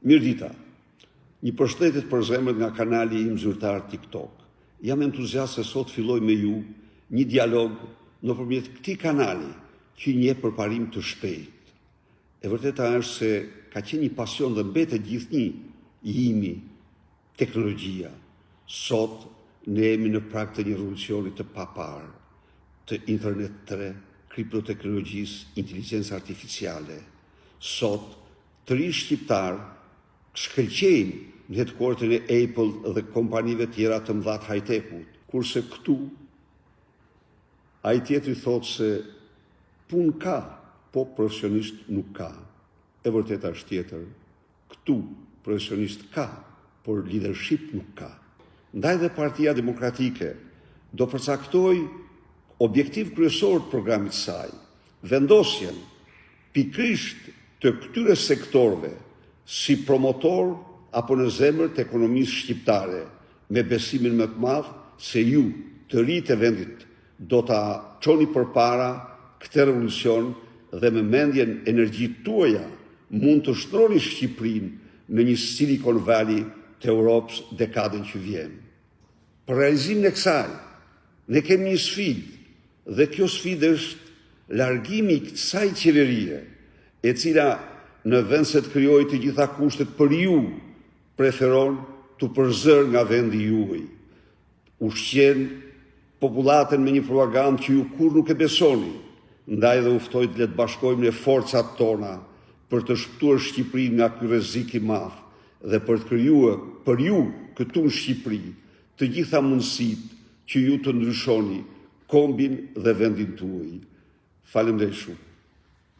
Mirdita, një përshëndetje përzemërt nga kanali im zyrtar TikTok. Jam entuziast se sot filloj me ju një dialog nëpërmjet këtij kanali që njeh përparim të shpejtë. E vërteta është se ka qenë një pasion dhe mbetet gjithnjë i imi teknologjia. Sot ne jemi në prag të një revolucioni të paparë të internet 3, kriptoteknologjisë, inteligjencës artificiale. Sot Të rinjtë shqiptarë shkëlqejnë në headquarter-in e Apple dhe kompanive tjera të mëdha të high-tech-ut, kurse këtu ai tjetri thotë se punë ka, po profesionistë nuk ka. E vërteta është tjetër, këtu profesionistë ka, por lidership nuk ka. Ndaj dhe Partia Demokratike do përcaktojë si objektiv kryesor të programit të saj, vendosjen, pikërisht të këtyre sektorëve si promotor apo në zemër të ekonomisë shqiptare me besimin më të madh se ju të rinjtë e vendit do ta çoni përpara këtë revolucion dhe me mendjen energjitë tuaja mund të shndërroni Shqipërinë në një Silicon Valley të Europës dekadën që vjen. Për realizimin e kësaj, ne kemi një sfidë dhe kjo sfidë është largimi i kësaj qeverie, e cila në vend se të krijojë të gjitha kushtet për ju, preferon t'u përzërë nga vendi juaj, ushqen popullatën me një propagandë që ju kurrë nuk e besoni, ndaj dhe u ftoj le të bashkojmë ne forcat tona për të shpëtuar Shqipërinë nga ky rrezik i madh dhe për të krijuar për ju këtu në Shqipëri të gjitha mundësitë që ju të ndryshoni kombin dhe vendin tuaj. Faleminderit shumë.